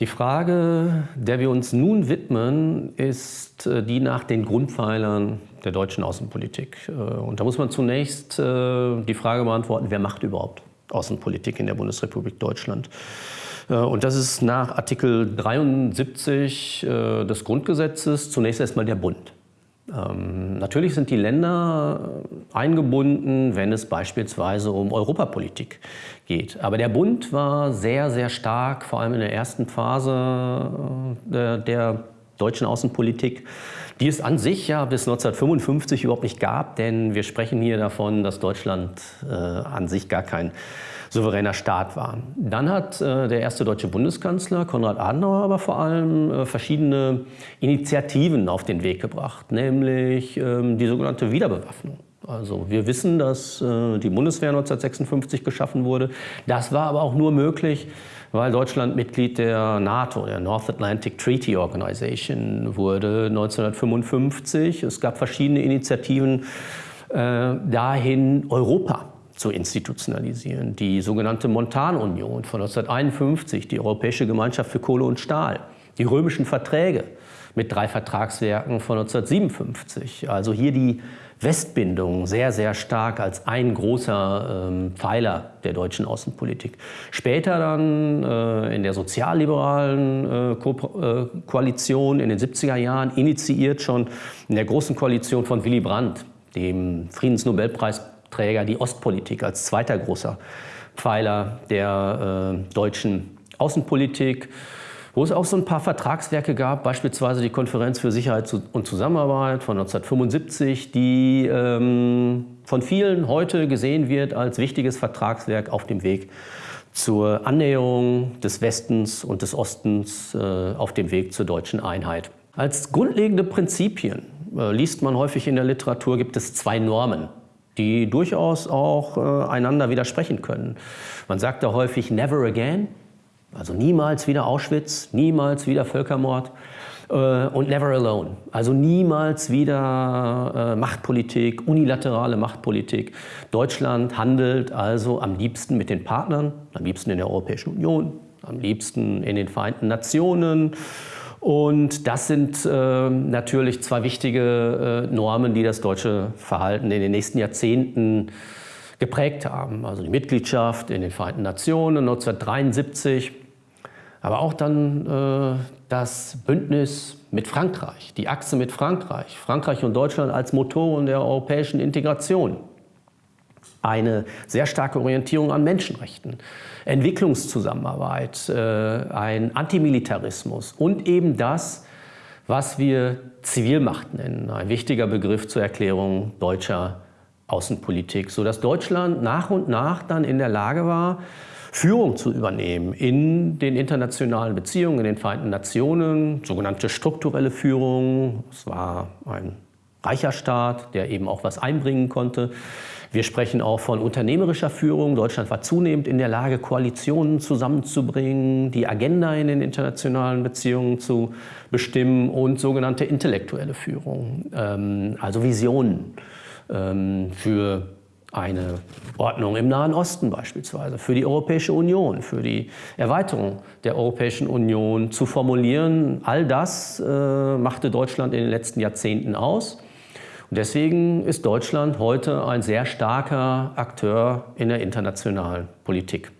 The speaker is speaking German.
Die Frage, der wir uns nun widmen, ist äh, die nach den Grundpfeilern der deutschen Außenpolitik. Äh, und da muss man zunächst äh, die Frage beantworten, wer macht überhaupt Außenpolitik in der Bundesrepublik Deutschland? Und das ist nach Artikel 73 des Grundgesetzes zunächst erstmal der Bund. Ähm, natürlich sind die Länder eingebunden, wenn es beispielsweise um Europapolitik geht. Aber der Bund war sehr, sehr stark, vor allem in der ersten Phase äh, der, der deutschen Außenpolitik, die es an sich ja bis 1955 überhaupt nicht gab, denn wir sprechen hier davon, dass Deutschland äh, an sich gar kein souveräner Staat war. Dann hat äh, der erste deutsche Bundeskanzler Konrad Adenauer aber vor allem äh, verschiedene Initiativen auf den Weg gebracht, nämlich ähm, die sogenannte Wiederbewaffnung. Also wir wissen, dass äh, die Bundeswehr 1956 geschaffen wurde. Das war aber auch nur möglich, weil Deutschland Mitglied der NATO, der North Atlantic Treaty Organization, wurde 1955. Es gab verschiedene Initiativen äh, dahin, Europa zu institutionalisieren. Die sogenannte Montanunion von 1951, die Europäische Gemeinschaft für Kohle und Stahl, die römischen Verträge mit drei Vertragswerken von 1957. Also hier die Westbindung sehr, sehr stark als ein großer ähm, Pfeiler der deutschen Außenpolitik. Später dann äh, in der sozialliberalen äh, Ko äh, Koalition in den 70er Jahren, initiiert schon in der großen Koalition von Willy Brandt, dem Friedensnobelpreisträger, die Ostpolitik als zweiter großer Pfeiler der äh, deutschen Außenpolitik wo es auch so ein paar Vertragswerke gab, beispielsweise die Konferenz für Sicherheit und Zusammenarbeit von 1975, die ähm, von vielen heute gesehen wird als wichtiges Vertragswerk auf dem Weg zur Annäherung des Westens und des Ostens äh, auf dem Weg zur deutschen Einheit. Als grundlegende Prinzipien äh, liest man häufig in der Literatur, gibt es zwei Normen, die durchaus auch äh, einander widersprechen können. Man sagt da häufig never again, also niemals wieder Auschwitz, niemals wieder Völkermord äh, und never alone. Also niemals wieder äh, Machtpolitik, unilaterale Machtpolitik. Deutschland handelt also am liebsten mit den Partnern, am liebsten in der Europäischen Union, am liebsten in den Vereinten Nationen. Und das sind äh, natürlich zwei wichtige äh, Normen, die das deutsche Verhalten in den nächsten Jahrzehnten geprägt haben. Also die Mitgliedschaft in den Vereinten Nationen 1973 aber auch dann äh, das Bündnis mit Frankreich, die Achse mit Frankreich, Frankreich und Deutschland als Motoren der europäischen Integration. Eine sehr starke Orientierung an Menschenrechten, Entwicklungszusammenarbeit, äh, ein Antimilitarismus und eben das, was wir Zivilmacht nennen, ein wichtiger Begriff zur Erklärung deutscher Außenpolitik, sodass Deutschland nach und nach dann in der Lage war, Führung zu übernehmen in den internationalen Beziehungen, in den Vereinten Nationen, sogenannte strukturelle Führung. Es war ein reicher Staat, der eben auch was einbringen konnte. Wir sprechen auch von unternehmerischer Führung. Deutschland war zunehmend in der Lage, Koalitionen zusammenzubringen, die Agenda in den internationalen Beziehungen zu bestimmen und sogenannte intellektuelle Führung, ähm, also Visionen ähm, für eine Ordnung im Nahen Osten beispielsweise, für die Europäische Union, für die Erweiterung der Europäischen Union zu formulieren. All das äh, machte Deutschland in den letzten Jahrzehnten aus. Und deswegen ist Deutschland heute ein sehr starker Akteur in der internationalen Politik.